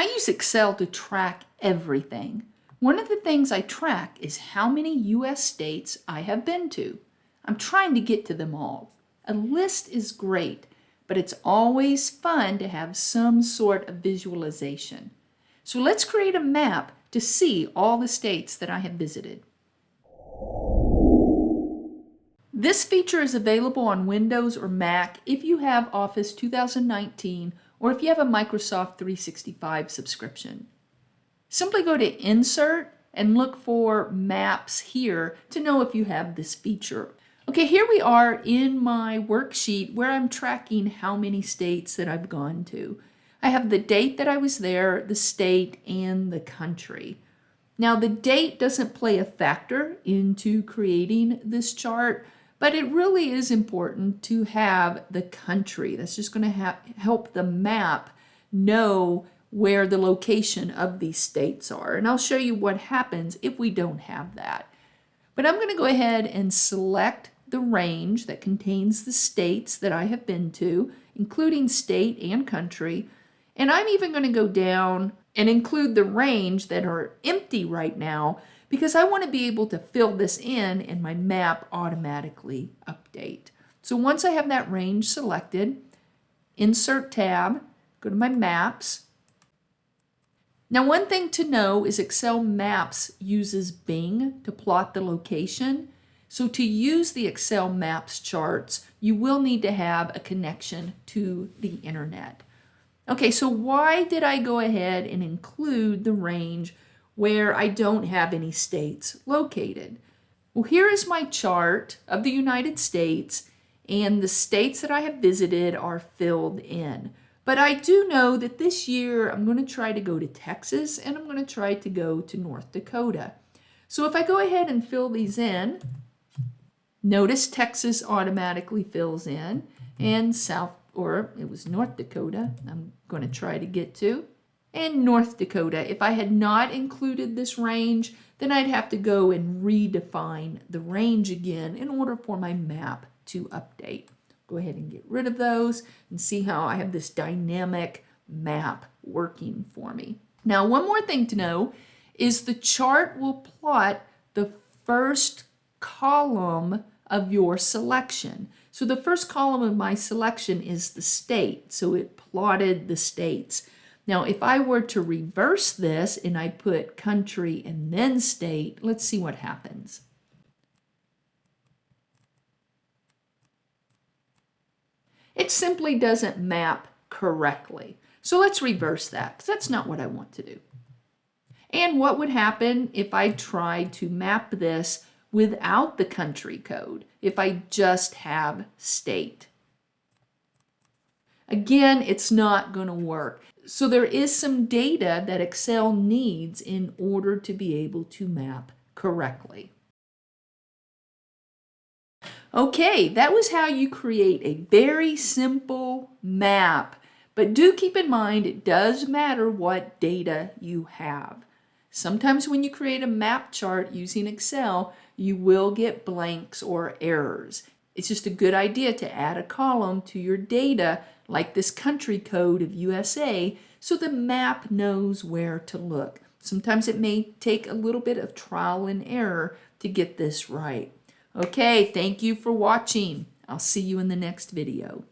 I use Excel to track everything. One of the things I track is how many US states I have been to. I'm trying to get to them all. A list is great, but it's always fun to have some sort of visualization. So let's create a map to see all the states that I have visited. This feature is available on Windows or Mac if you have Office 2019 or if you have a Microsoft 365 subscription. Simply go to Insert and look for Maps here to know if you have this feature. Okay, here we are in my worksheet where I'm tracking how many states that I've gone to. I have the date that I was there, the state, and the country. Now the date doesn't play a factor into creating this chart, but it really is important to have the country. That's just going to help the map know where the location of these states are. And I'll show you what happens if we don't have that. But I'm going to go ahead and select the range that contains the states that I have been to, including state and country. And I'm even going to go down and include the range that are empty right now because I want to be able to fill this in and my map automatically update. So once I have that range selected, Insert tab, go to my Maps. Now one thing to know is Excel Maps uses Bing to plot the location. So to use the Excel Maps charts, you will need to have a connection to the internet. Okay, so why did I go ahead and include the range where I don't have any states located. Well, here is my chart of the United States and the states that I have visited are filled in. But I do know that this year I'm going to try to go to Texas and I'm going to try to go to North Dakota. So if I go ahead and fill these in, notice Texas automatically fills in and South, or it was North Dakota I'm going to try to get to and North Dakota. If I had not included this range, then I'd have to go and redefine the range again in order for my map to update. Go ahead and get rid of those and see how I have this dynamic map working for me. Now, one more thing to know is the chart will plot the first column of your selection. So the first column of my selection is the state. So it plotted the states. Now, if I were to reverse this and I put country and then state, let's see what happens. It simply doesn't map correctly. So let's reverse that because that's not what I want to do. And what would happen if I tried to map this without the country code, if I just have state? Again, it's not going to work. So there is some data that Excel needs in order to be able to map correctly. Okay, that was how you create a very simple map. But do keep in mind it does matter what data you have. Sometimes when you create a map chart using Excel, you will get blanks or errors. It's just a good idea to add a column to your data like this country code of USA so the map knows where to look. Sometimes it may take a little bit of trial and error to get this right. Okay, thank you for watching. I'll see you in the next video.